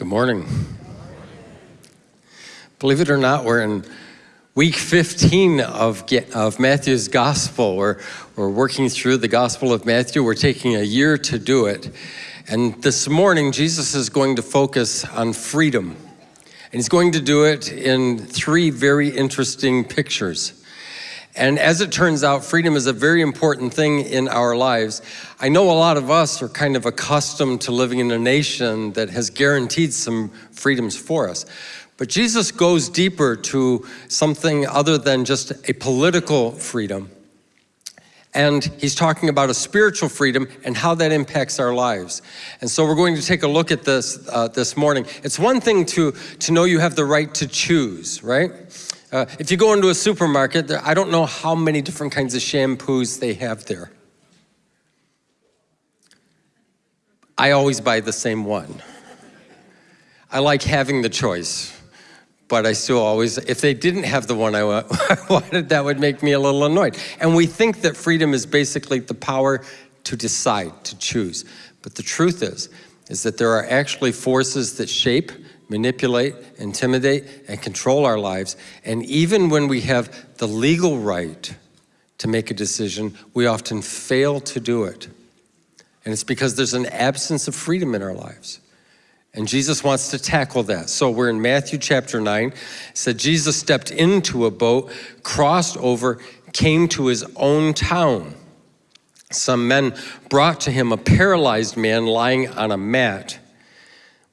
Good morning. Believe it or not, we're in week 15 of, of Matthew's gospel. We're, we're working through the gospel of Matthew. We're taking a year to do it. And this morning, Jesus is going to focus on freedom. And he's going to do it in three very interesting pictures. And as it turns out, freedom is a very important thing in our lives. I know a lot of us are kind of accustomed to living in a nation that has guaranteed some freedoms for us. But Jesus goes deeper to something other than just a political freedom. And he's talking about a spiritual freedom and how that impacts our lives. And so we're going to take a look at this uh, this morning. It's one thing to, to know you have the right to choose, right? Uh, if you go into a supermarket, there, I don't know how many different kinds of shampoos they have there. I always buy the same one. I like having the choice, but I still always, if they didn't have the one I wanted, that would make me a little annoyed. And we think that freedom is basically the power to decide, to choose. But the truth is, is that there are actually forces that shape manipulate, intimidate, and control our lives. And even when we have the legal right to make a decision, we often fail to do it. And it's because there's an absence of freedom in our lives. And Jesus wants to tackle that. So we're in Matthew chapter 9. It said Jesus stepped into a boat, crossed over, came to his own town. Some men brought to him a paralyzed man lying on a mat.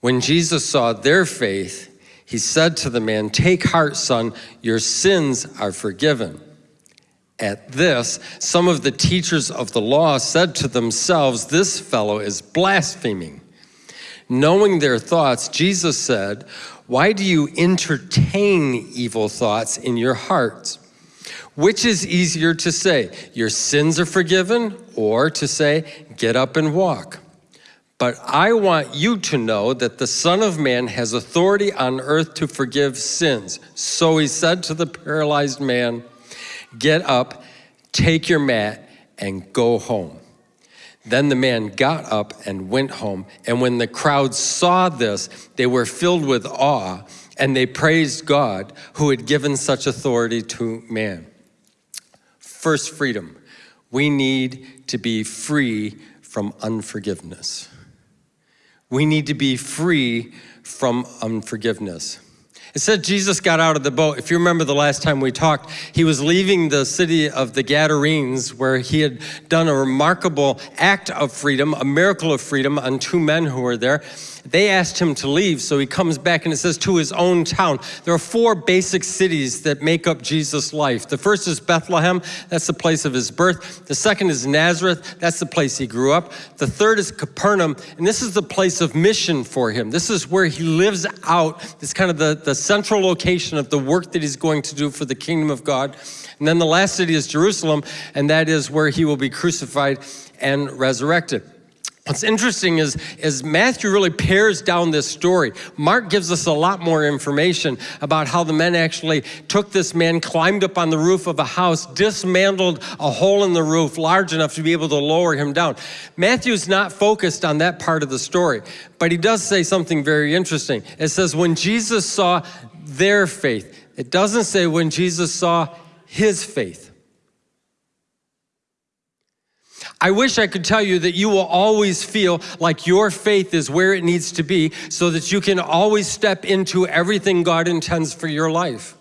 When Jesus saw their faith, he said to the man, Take heart, son, your sins are forgiven. At this, some of the teachers of the law said to themselves, This fellow is blaspheming. Knowing their thoughts, Jesus said, Why do you entertain evil thoughts in your hearts? Which is easier to say, Your sins are forgiven, or to say, Get up and walk? But I want you to know that the Son of Man has authority on earth to forgive sins. So he said to the paralyzed man, Get up, take your mat, and go home. Then the man got up and went home. And when the crowd saw this, they were filled with awe and they praised God who had given such authority to man. First, freedom. We need to be free from unforgiveness. We need to be free from unforgiveness. It said Jesus got out of the boat. If you remember the last time we talked, he was leaving the city of the Gadarenes where he had done a remarkable act of freedom, a miracle of freedom on two men who were there. They asked him to leave, so he comes back and it says to his own town. There are four basic cities that make up Jesus' life. The first is Bethlehem, that's the place of his birth. The second is Nazareth, that's the place he grew up. The third is Capernaum, and this is the place of mission for him. This is where he lives out, it's kind of the, the central location of the work that he's going to do for the kingdom of God. And then the last city is Jerusalem, and that is where he will be crucified and resurrected. What's interesting is, is Matthew really pares down this story. Mark gives us a lot more information about how the men actually took this man, climbed up on the roof of a house, dismantled a hole in the roof large enough to be able to lower him down. Matthew's not focused on that part of the story, but he does say something very interesting. It says, when Jesus saw their faith, it doesn't say when Jesus saw his faith. I wish I could tell you that you will always feel like your faith is where it needs to be so that you can always step into everything God intends for your life.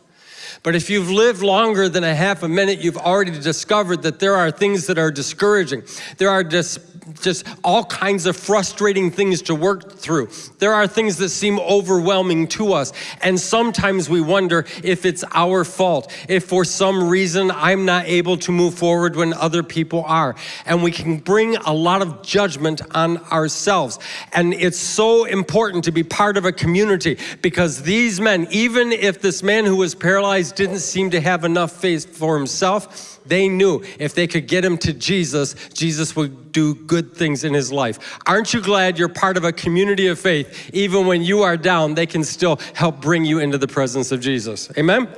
But if you've lived longer than a half a minute, you've already discovered that there are things that are discouraging. There are just just all kinds of frustrating things to work through. There are things that seem overwhelming to us. And sometimes we wonder if it's our fault, if for some reason I'm not able to move forward when other people are. And we can bring a lot of judgment on ourselves. And it's so important to be part of a community because these men, even if this man who was paralyzed didn't seem to have enough faith for himself, they knew if they could get him to Jesus, Jesus would do good things in his life. Aren't you glad you're part of a community of faith? Even when you are down, they can still help bring you into the presence of Jesus. Amen?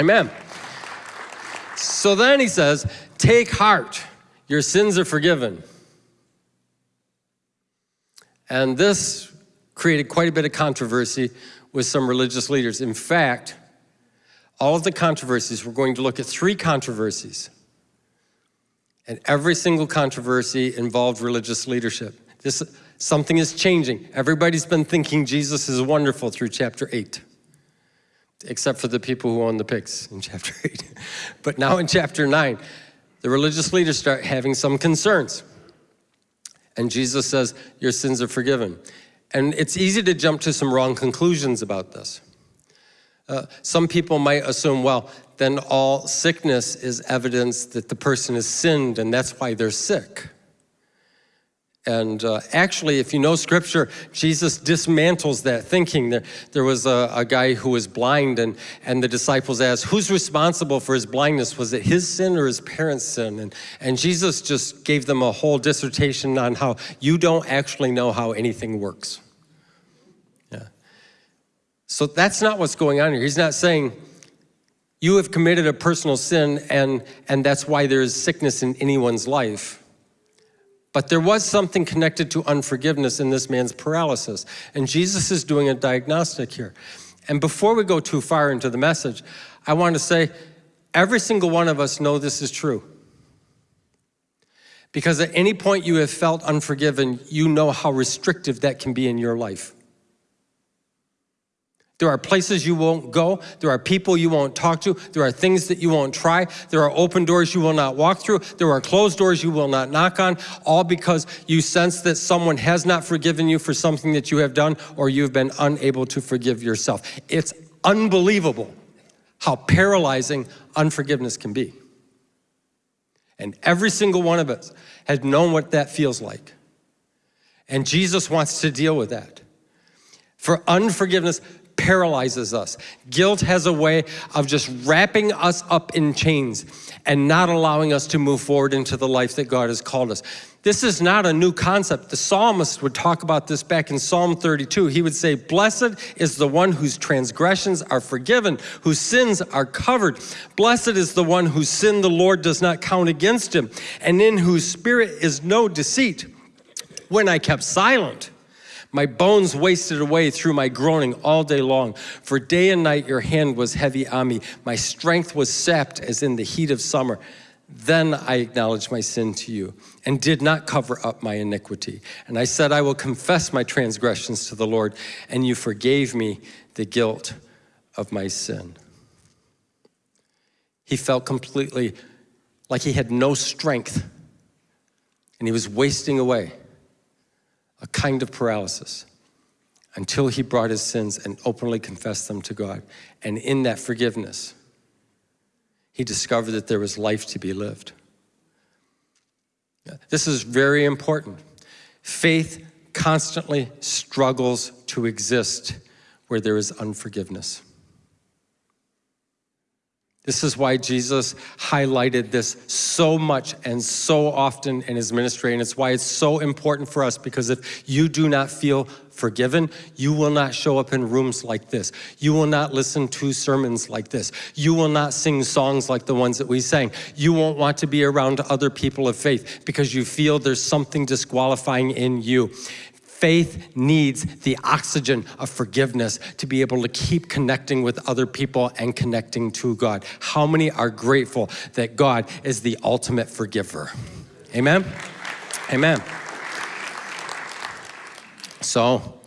Amen. So then he says, Take heart, your sins are forgiven. And this created quite a bit of controversy with some religious leaders. In fact, all of the controversies, we're going to look at three controversies. And every single controversy involved religious leadership. This, something is changing. Everybody's been thinking Jesus is wonderful through chapter 8, except for the people who own the pigs in chapter 8. but now in chapter 9, the religious leaders start having some concerns. And Jesus says, Your sins are forgiven. And it's easy to jump to some wrong conclusions about this. Uh, some people might assume, well, then all sickness is evidence that the person has sinned and that's why they're sick. And uh, actually, if you know scripture, Jesus dismantles that thinking. There, there was a, a, guy who was blind, and, and the disciples asked, Who's responsible for his blindness? Was it his sin or his parents' sin? And, and Jesus just gave them a whole dissertation on how you don't actually know how anything works. So that's not what's going on here. He's not saying, You have committed a personal sin, and, and that's why there is sickness in anyone's life. But there was something connected to unforgiveness in this man's paralysis. And Jesus is doing a diagnostic here. And before we go too far into the message, I want to say every single one of us know this is true. Because at any point you have felt unforgiven, you know how restrictive that can be in your life. There are places you won't go. There are people you won't talk to. There are things that you won't try. There are open doors you will not walk through. There are closed doors you will not knock on, all because you sense that someone has not forgiven you for something that you have done or you've been unable to forgive yourself. It's unbelievable how paralyzing unforgiveness can be. And every single one of us has known what that feels like. And Jesus wants to deal with that. For unforgiveness, paralyzes us. Guilt has a way of just wrapping us up in chains and not allowing us to move forward into the life that God has called us. This is not a new concept. The psalmist would talk about this back in Psalm 32. He would say, Blessed is the one whose transgressions are forgiven, whose sins are covered. Blessed is the one whose sin the Lord does not count against him, and in whose spirit is no deceit. When I kept silent, my bones wasted away through my groaning all day long. For day and night your hand was heavy on me. My strength was sapped as in the heat of summer. Then I acknowledged my sin to you and did not cover up my iniquity. And I said, I will confess my transgressions to the Lord, and you forgave me the guilt of my sin. He felt completely like he had no strength and he was wasting away a kind of paralysis until he brought his sins and openly confessed them to God. And in that forgiveness, he discovered that there was life to be lived. This is very important. Faith constantly struggles to exist where there is unforgiveness. This is why Jesus highlighted this so much and so often in his ministry, and it's why it's so important for us because if you do not feel forgiven, you will not show up in rooms like this. You will not listen to sermons like this. You will not sing songs like the ones that we sang. You won't want to be around other people of faith because you feel there's something disqualifying in you. Faith needs the oxygen of forgiveness to be able to keep connecting with other people and connecting to God. How many are grateful that God is the ultimate forgiver? Amen? Amen. So,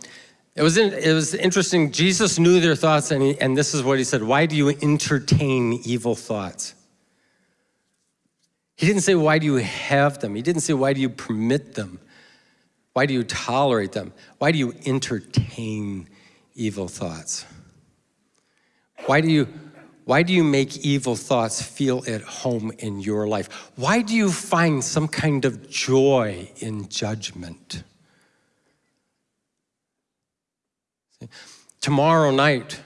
it was, in, it was interesting. Jesus knew their thoughts, and, he, and this is what he said Why do you entertain evil thoughts? He didn't say, Why do you have them? He didn't say, Why do you permit them? Why do you tolerate them? Why do you entertain evil thoughts? Why do you why do you make evil thoughts feel at home in your life? Why do you find some kind of joy in judgment? See, tomorrow night,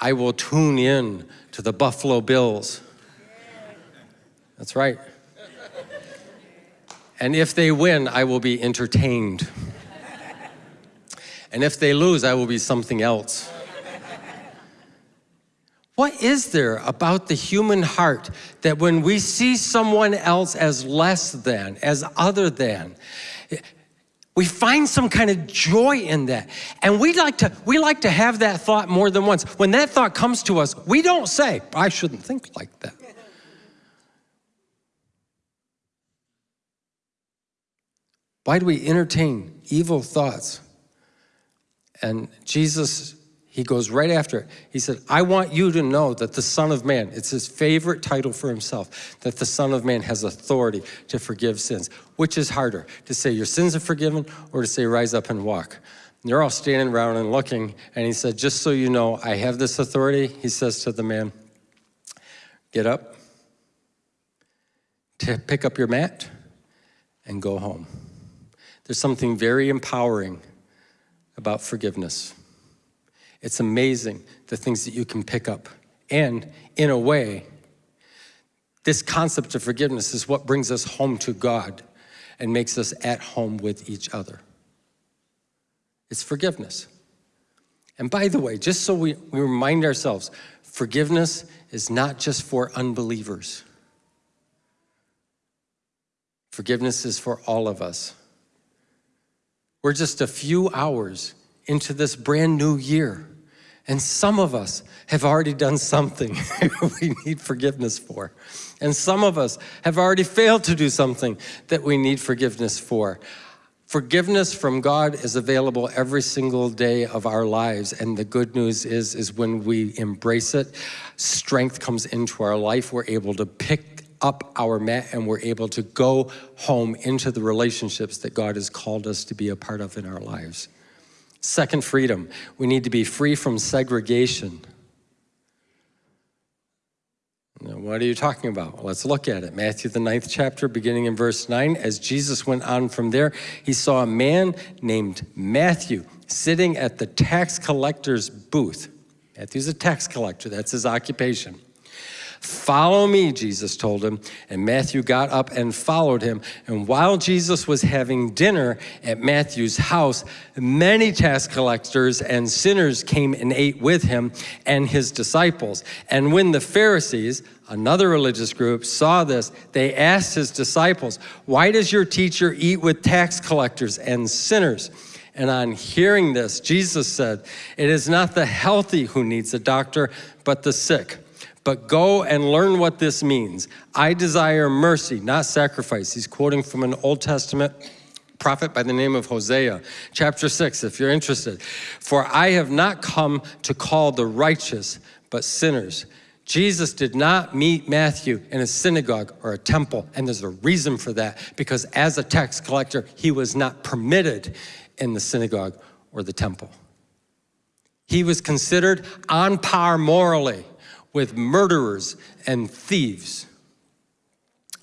I will tune in to the Buffalo Bills. That's right. And if they win, I will be entertained. and if they lose, I will be something else. What is there about the human heart that when we see someone else as less than, as other than, We find some kind of joy in that. And we like to we like to have that thought more than once. When that thought comes to us, we don't say, I shouldn't think like that. Why do we entertain evil thoughts? And Jesus he goes right after it. He said, I want you to know that the Son of Man, it's his favorite title for himself, that the Son of Man has authority to forgive sins. Which is harder, to say your sins are forgiven or to say rise up and walk? And they're all standing around and looking, and he said, Just so you know, I have this authority. He says to the man, Get up, to pick up your mat, and go home. There's something very empowering about forgiveness. It's amazing the things that you can pick up. And in a way, this concept of forgiveness is what brings us home to God and makes us at home with each other. It's forgiveness. And by the way, just so we, we remind ourselves, forgiveness is not just for unbelievers. Forgiveness is for all of us. We're just a few hours into this brand new year. And some of us have already done something we need forgiveness for. And some of us have already failed to do something that we need forgiveness for. Forgiveness from God is available every single day of our lives. And the good news is, is when we embrace it, strength comes into our life. We're able to pick up our mat and we're able to go home into the relationships that God has called us to be a part of in our lives. Second freedom, we need to be free from segregation. Now, what are you talking about? Let's look at it. Matthew, the ninth chapter, beginning in verse 9. As Jesus went on from there, he saw a man named Matthew sitting at the tax collector's booth. Matthew's a tax collector, that's his occupation. Follow me, Jesus told him. And Matthew got up and followed him. And while Jesus was having dinner at Matthew's house, many tax collectors and sinners came and ate with him and his disciples. And when the Pharisees, another religious group, saw this, they asked his disciples, Why does your teacher eat with tax collectors and sinners? And on hearing this, Jesus said, It is not the healthy who needs a doctor, but the sick. But go and learn what this means. I desire mercy, not sacrifice. He's quoting from an Old Testament prophet by the name of Hosea, chapter 6, if you're interested. For I have not come to call the righteous, but sinners. Jesus did not meet Matthew in a synagogue or a temple, and there's a reason for that, because as a tax collector, he was not permitted in the synagogue or the temple. He was considered on par morally with murderers and thieves.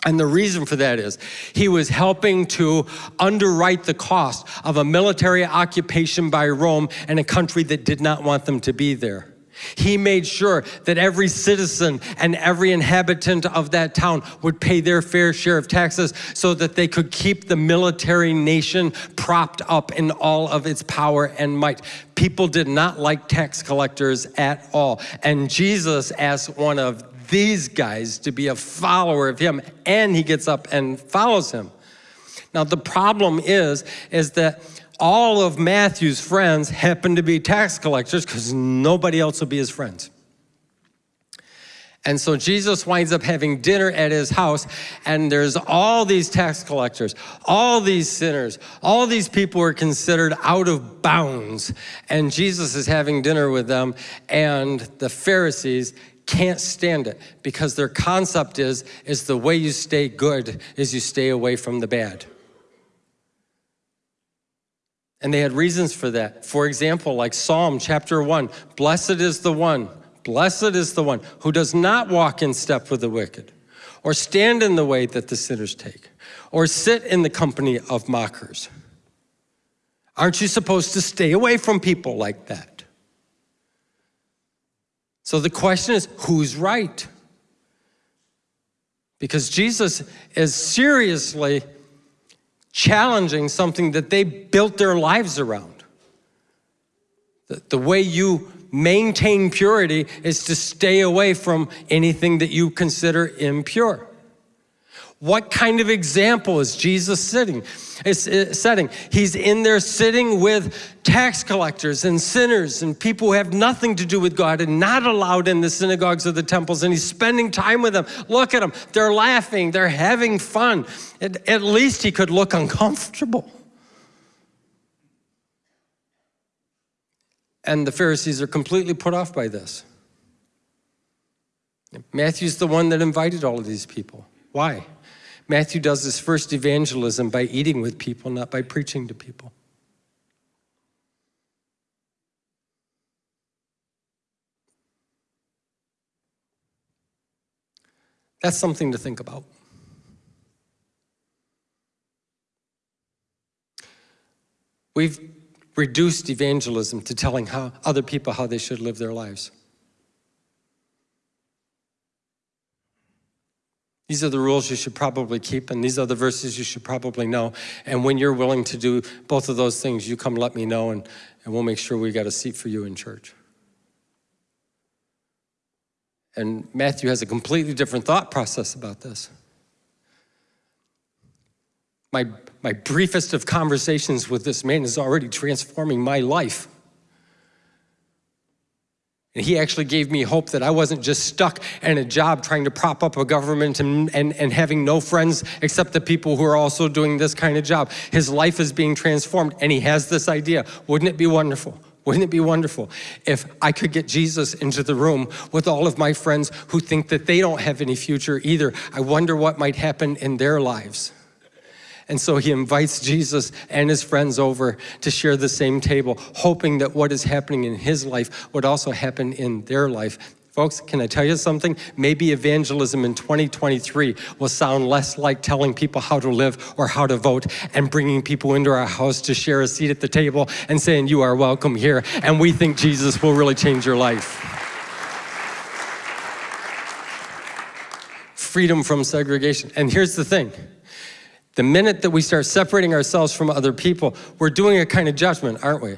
And the reason for that is he was helping to underwrite the cost of a military occupation by Rome in a country that did not want them to be there. He made sure that every citizen and every inhabitant of that town would pay their fair share of taxes so that they could keep the military nation propped up in all of its power and might. People did not like tax collectors at all. And Jesus asked one of these guys to be a follower of him, and he gets up and follows him. Now, the problem is, is that all of Matthew's friends happen to be tax collectors because nobody else will be his friends. And so Jesus winds up having dinner at his house, and there's all these tax collectors, all these sinners, all these people are considered out of bounds. And Jesus is having dinner with them, and the Pharisees can't stand it because their concept is, is the way you stay good is you stay away from the bad. And they had reasons for that. For example, like Psalm chapter 1 Blessed is the one, blessed is the one who does not walk in step with the wicked, or stand in the way that the sinners take, or sit in the company of mockers. Aren't you supposed to stay away from people like that? So the question is who's right? Because Jesus is seriously challenging something that they built their lives around. The, the way you maintain purity is to stay away from anything that you consider impure. What kind of example is Jesus sitting, is, is setting? He's in there sitting with tax collectors and sinners and people who have nothing to do with God and not allowed in the synagogues or the temples, and he's spending time with them. Look at them. They're laughing, they're having fun. At, at least he could look uncomfortable. And the Pharisees are completely put off by this. Matthew's the one that invited all of these people. Why? Matthew does his first evangelism by eating with people, not by preaching to people. That's something to think about. We've reduced evangelism to telling how, other people how they should live their lives. These are the rules you should probably keep, and these are the verses you should probably know. And when you're willing to do both of those things, you come let me know, and, and we'll make sure we got a seat for you in church. And Matthew has a completely different thought process about this. My, my briefest of conversations with this man is already transforming my life. And he actually gave me hope that I wasn't just stuck in a job trying to prop up a government and, and, and having no friends except the people who are also doing this kind of job. His life is being transformed and he has this idea. Wouldn't it be wonderful? Wouldn't it be wonderful if I could get Jesus into the room with all of my friends who think that they don't have any future either? I wonder what might happen in their lives. And so he invites Jesus and his friends over to share the same table, hoping that what is happening in his life would also happen in their life. Folks, can I tell you something? Maybe evangelism in 2023 will sound less like telling people how to live or how to vote and bringing people into our house to share a seat at the table and saying, you are welcome here. And we think Jesus will really change your life. Freedom from segregation. And here's the thing. The minute that we start separating ourselves from other people, we're doing a kind of judgment, aren't we?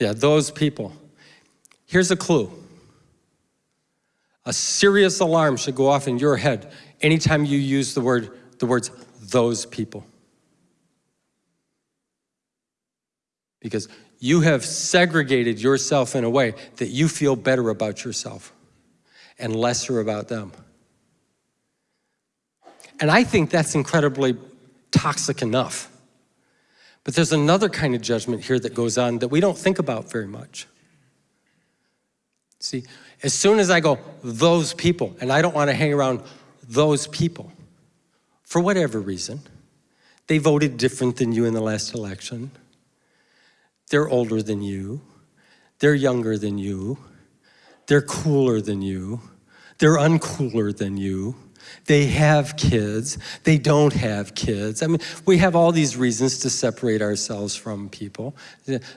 Yeah, those people. Here's a clue. A serious alarm should go off in your head anytime you use the word the words those people. Because you have segregated yourself in a way that you feel better about yourself and lesser about them. And I think that's incredibly toxic enough. But there's another kind of judgment here that goes on that we don't think about very much. See, as soon as I go, those people, and I don't want to hang around those people, for whatever reason, they voted different than you in the last election. They're older than you. They're younger than you. They're cooler than you. They're uncooler than you. They have kids. They don't have kids. I mean, we have all these reasons to separate ourselves from people.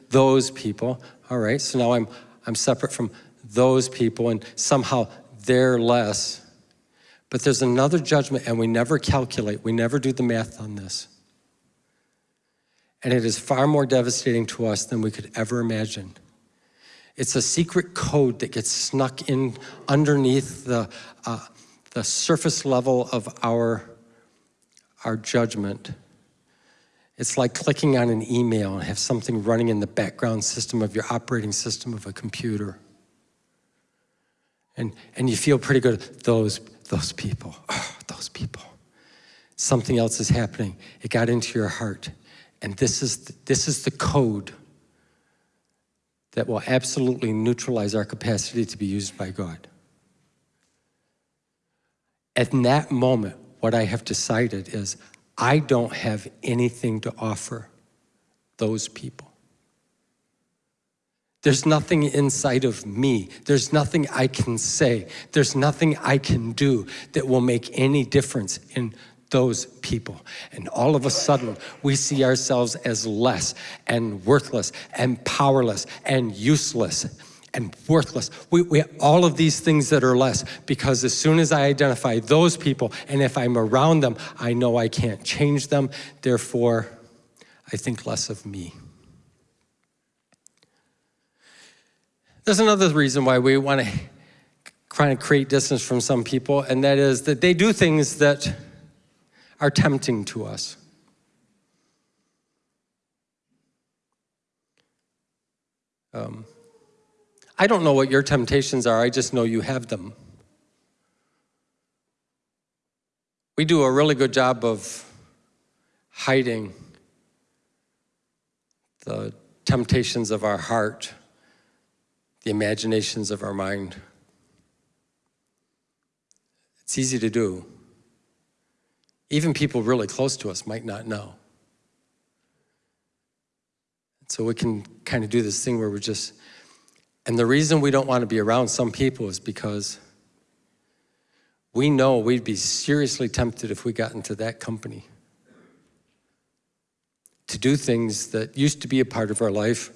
Those people, all right, so now I'm, I'm separate from those people and somehow they're less. But there's another judgment and we never calculate, we never do the math on this. And it is far more devastating to us than we could ever imagine. It's a secret code that gets snuck in underneath the, uh, the surface level of our, our judgment. It's like clicking on an email and have something running in the background system of your operating system of a computer. And, and you feel pretty good, those, those people, oh, those people. Something else is happening. It got into your heart. And this is, the, this is the code that will absolutely neutralize our capacity to be used by God. At that moment, what I have decided is I don't have anything to offer those people. There's nothing inside of me. There's nothing I can say. There's nothing I can do that will make any difference in those people. And all of a sudden, we see ourselves as less and worthless and powerless and useless and worthless. We, we all of these things that are less because as soon as I identify those people and if I'm around them, I know I can't change them. Therefore, I think less of me. There's another reason why we want to trying to create distance from some people, and that is that they do things that are tempting to us. Um, I don't know what your temptations are, I just know you have them. We do a really good job of hiding the temptations of our heart, the imaginations of our mind. It's easy to do. Even people really close to us might not know. So we can kind of do this thing where we're just, and the reason we don't want to be around some people is because we know we'd be seriously tempted if we got into that company to do things that used to be a part of our life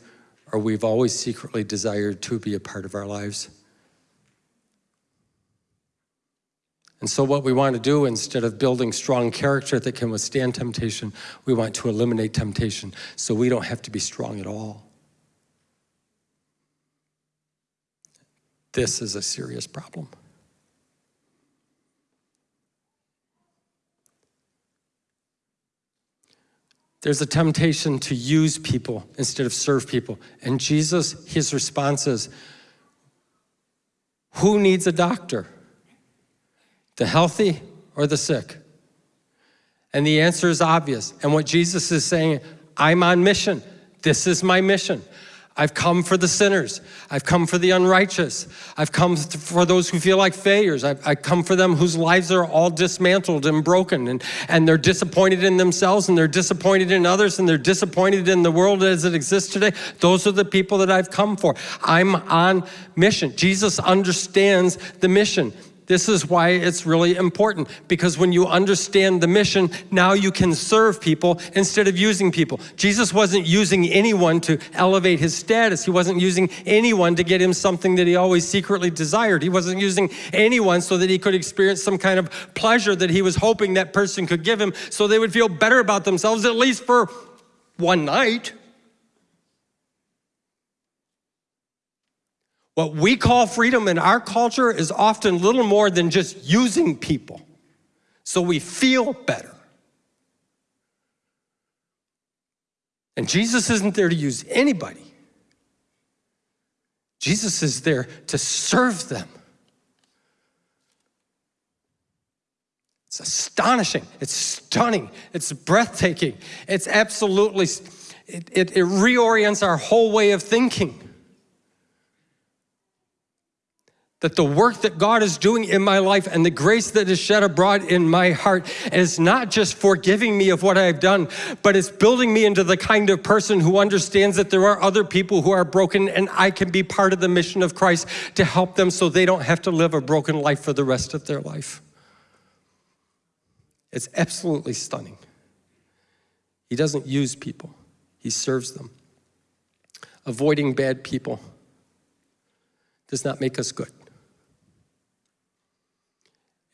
or we've always secretly desired to be a part of our lives. And so what we want to do, instead of building strong character that can withstand temptation, we want to eliminate temptation so we don't have to be strong at all. This is a serious problem. There's a temptation to use people instead of serve people. And Jesus, his response is, who needs a doctor? The healthy or the sick? And the answer is obvious. And what Jesus is saying, I'm on mission. This is my mission. I've come for the sinners. I've come for the unrighteous. I've come for those who feel like failures. I've, I come for them whose lives are all dismantled and broken and, and they're disappointed in themselves and they're disappointed in others and they're disappointed in the world as it exists today. Those are the people that I've come for. I'm on mission. Jesus understands the mission. This is why it's really important because when you understand the mission, now you can serve people instead of using people. Jesus wasn't using anyone to elevate his status. He wasn't using anyone to get him something that he always secretly desired. He wasn't using anyone so that he could experience some kind of pleasure that he was hoping that person could give him so they would feel better about themselves, at least for one night. What we call freedom in our culture is often little more than just using people so we feel better. And Jesus isn't there to use anybody. Jesus is there to serve them. It's astonishing, it's stunning, it's breathtaking, it's absolutely, it, it, it reorients our whole way of thinking that the work that God is doing in my life and the grace that is shed abroad in my heart is not just forgiving me of what I've done, but it's building me into the kind of person who understands that there are other people who are broken and I can be part of the mission of Christ to help them so they don't have to live a broken life for the rest of their life. It's absolutely stunning. He doesn't use people, he serves them. Avoiding bad people does not make us good.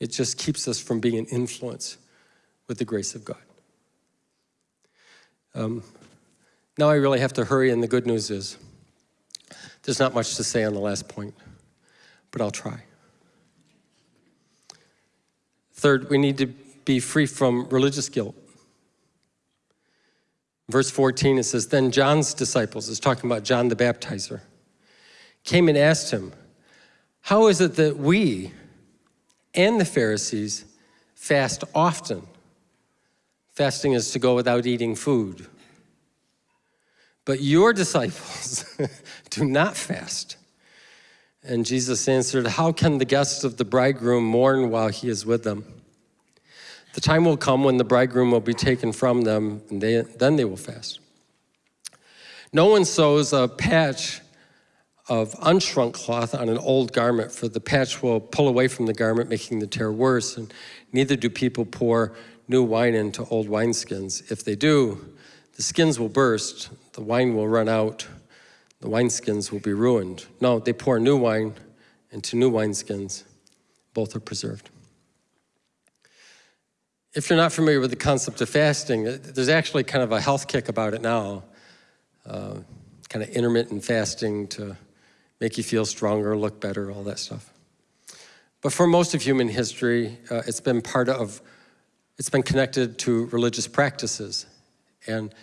It just keeps us from being an influence with the grace of God. Um, now I really have to hurry, and the good news is there's not much to say on the last point, but I'll try. Third, we need to be free from religious guilt. Verse 14, it says, Then John's disciples, is talking about John the Baptizer, came and asked him, How is it that we, and the Pharisees fast often. Fasting is to go without eating food. But your disciples do not fast. And Jesus answered, How can the guests of the bridegroom mourn while he is with them? The time will come when the bridegroom will be taken from them, and they, then they will fast. No one sews a patch of unshrunk cloth on an old garment, for the patch will pull away from the garment, making the tear worse, and neither do people pour new wine into old wineskins. If they do, the skins will burst, the wine will run out, the wineskins will be ruined. No, they pour new wine into new wineskins. Both are preserved. If you're not familiar with the concept of fasting, there's actually kind of a health kick about it now. Uh, kind of intermittent fasting to make you feel stronger, look better, all that stuff. But for most of human history, uh, it's been part of, it's been connected to religious practices. And,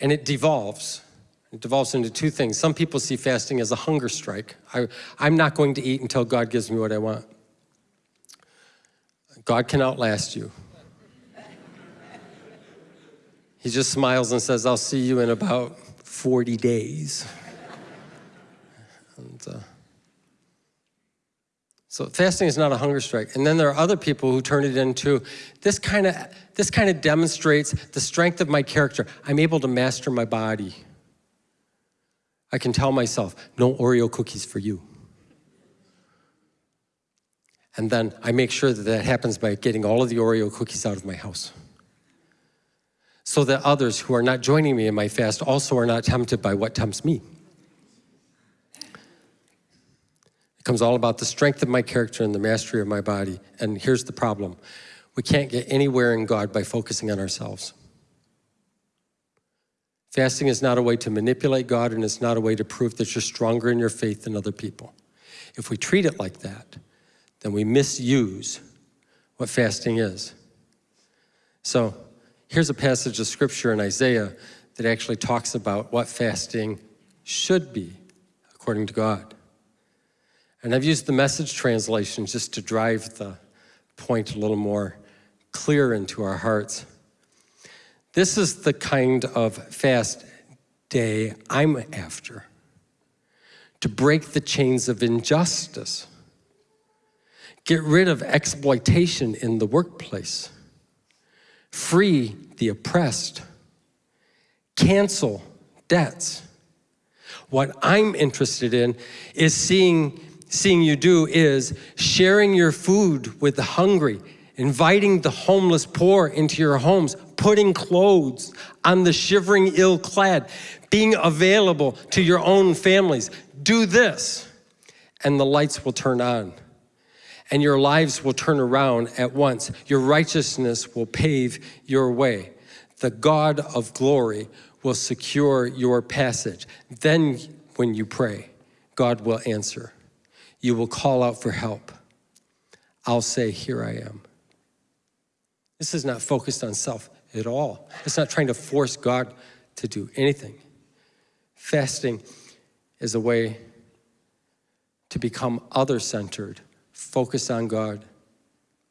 and it devolves. It devolves into two things. Some people see fasting as a hunger strike. I, I'm not going to eat until God gives me what I want. God can outlast you. He just smiles and says, I'll see you in about 40 days. Uh, so fasting is not a hunger strike. And then there are other people who turn it into this kind of this kind of demonstrates the strength of my character. I'm able to master my body. I can tell myself, no Oreo cookies for you. And then I make sure that that happens by getting all of the Oreo cookies out of my house. So that others who are not joining me in my fast also are not tempted by what tempts me. Becomes all about the strength of my character and the mastery of my body. And here's the problem. We can't get anywhere in God by focusing on ourselves. Fasting is not a way to manipulate God and it's not a way to prove that you're stronger in your faith than other people. If we treat it like that, then we misuse what fasting is. So here's a passage of scripture in Isaiah that actually talks about what fasting should be according to God. And I've used the message translation just to drive the point a little more clear into our hearts. This is the kind of fast day I'm after to break the chains of injustice, get rid of exploitation in the workplace, free the oppressed, cancel debts. What I'm interested in is seeing seeing you do is sharing your food with the hungry, inviting the homeless poor into your homes, putting clothes on the shivering ill-clad, being available to your own families. Do this, and the lights will turn on, and your lives will turn around at once. Your righteousness will pave your way. The God of glory will secure your passage. Then when you pray, God will answer you will call out for help. I'll say, here I am. This is not focused on self at all. It's not trying to force God to do anything. Fasting is a way to become other-centered, focus on God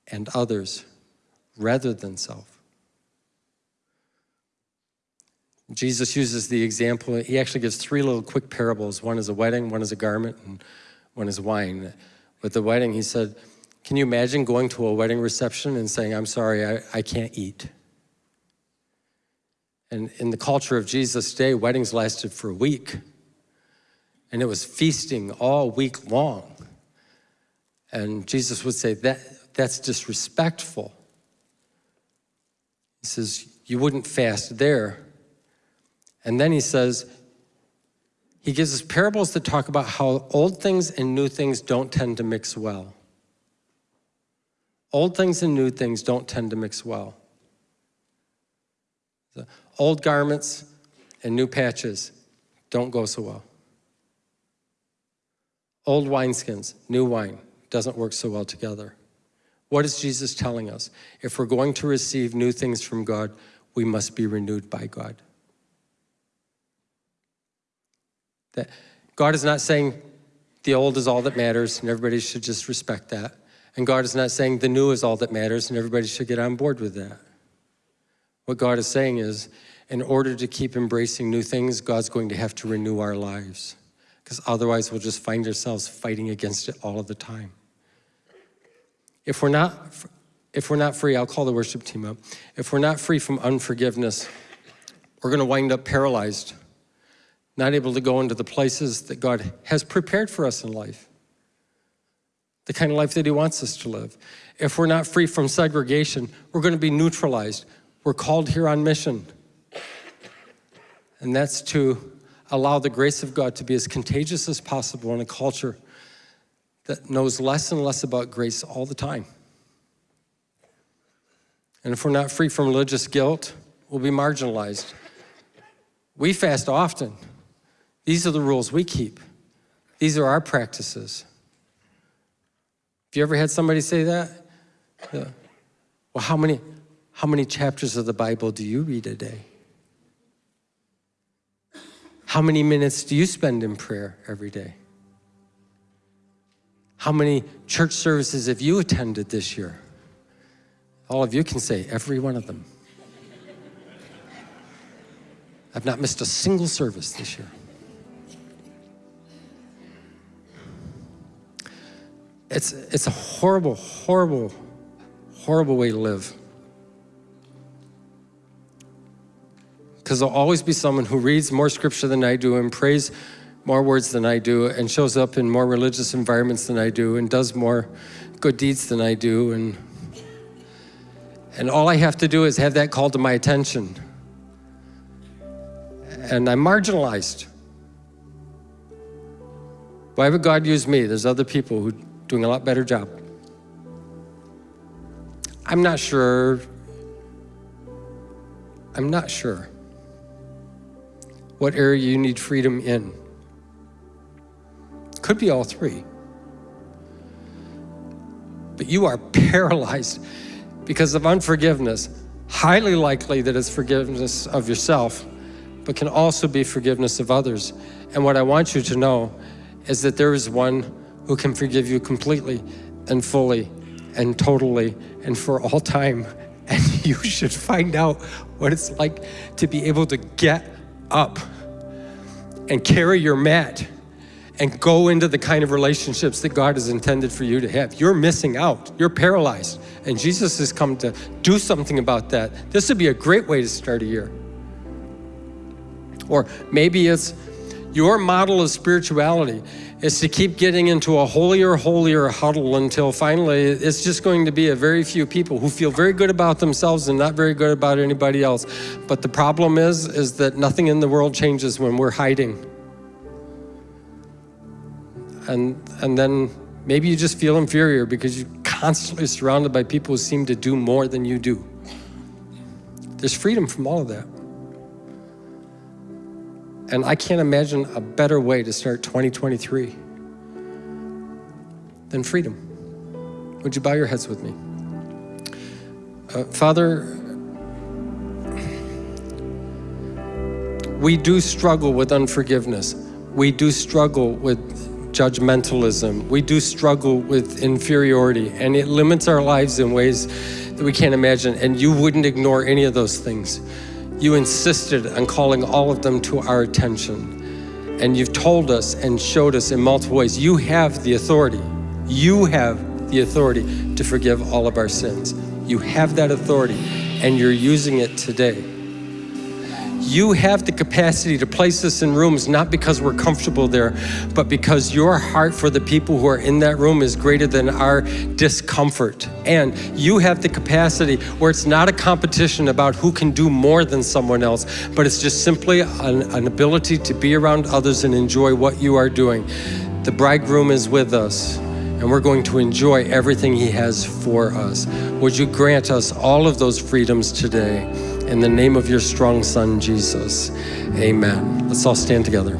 and others rather than self. Jesus uses the example, he actually gives three little quick parables. One is a wedding, one is a garment, and one is wine. With the wedding, he said, can you imagine going to a wedding reception and saying, I'm sorry, I, I can't eat? And in the culture of Jesus' day, weddings lasted for a week. And it was feasting all week long. And Jesus would say, that, that's disrespectful. He says, you wouldn't fast there. And then he says, he gives us parables that talk about how old things and new things don't tend to mix well. Old things and new things don't tend to mix well. The old garments and new patches don't go so well. Old wineskins, new wine, doesn't work so well together. What is Jesus telling us? If we're going to receive new things from God, we must be renewed by God. That God is not saying the old is all that matters and everybody should just respect that. And God is not saying the new is all that matters and everybody should get on board with that. What God is saying is, in order to keep embracing new things, God's going to have to renew our lives. Because otherwise we'll just find ourselves fighting against it all of the time. If we're not, if we're not free, I'll call the worship team up. If we're not free from unforgiveness, we're gonna wind up paralyzed not able to go into the places that God has prepared for us in life, the kind of life that he wants us to live. If we're not free from segregation, we're going to be neutralized. We're called here on mission. And that's to allow the grace of God to be as contagious as possible in a culture that knows less and less about grace all the time. And if we're not free from religious guilt, we'll be marginalized. We fast often. These are the rules we keep. These are our practices. Have you ever had somebody say that? Yeah. Well, how many, how many chapters of the Bible do you read a day? How many minutes do you spend in prayer every day? How many church services have you attended this year? All of you can say, every one of them. I've not missed a single service this year. It's, it's a horrible, horrible, horrible way to live. Because there'll always be someone who reads more scripture than I do and prays more words than I do and shows up in more religious environments than I do and does more good deeds than I do. And, and all I have to do is have that called to my attention. And I'm marginalized. Why would God use me? There's other people who doing a lot better job. I'm not sure. I'm not sure what area you need freedom in. Could be all three. But you are paralyzed because of unforgiveness. Highly likely that it's forgiveness of yourself, but can also be forgiveness of others. And what I want you to know is that there is one who can forgive you completely and fully and totally and for all time. And you should find out what it's like to be able to get up and carry your mat and go into the kind of relationships that God has intended for you to have. You're missing out. You're paralyzed. And Jesus has come to do something about that. This would be a great way to start a year. Or maybe it's your model of spirituality is to keep getting into a holier, holier huddle until finally it's just going to be a very few people who feel very good about themselves and not very good about anybody else. But the problem is, is that nothing in the world changes when we're hiding and, and then maybe you just feel inferior because you're constantly surrounded by people who seem to do more than you do. There's freedom from all of that. And I can't imagine a better way to start 2023 than freedom. Would you bow your heads with me? Uh, Father, we do struggle with unforgiveness. We do struggle with judgmentalism. We do struggle with inferiority and it limits our lives in ways that we can't imagine. And you wouldn't ignore any of those things. You insisted on calling all of them to our attention. And you've told us and showed us in multiple ways, you have the authority. You have the authority to forgive all of our sins. You have that authority and you're using it today. You have the capacity to place us in rooms not because we're comfortable there, but because your heart for the people who are in that room is greater than our discomfort. And you have the capacity where it's not a competition about who can do more than someone else, but it's just simply an, an ability to be around others and enjoy what you are doing. The bridegroom is with us and we're going to enjoy everything he has for us. Would you grant us all of those freedoms today? In the name of your strong son, Jesus, amen. Let's all stand together.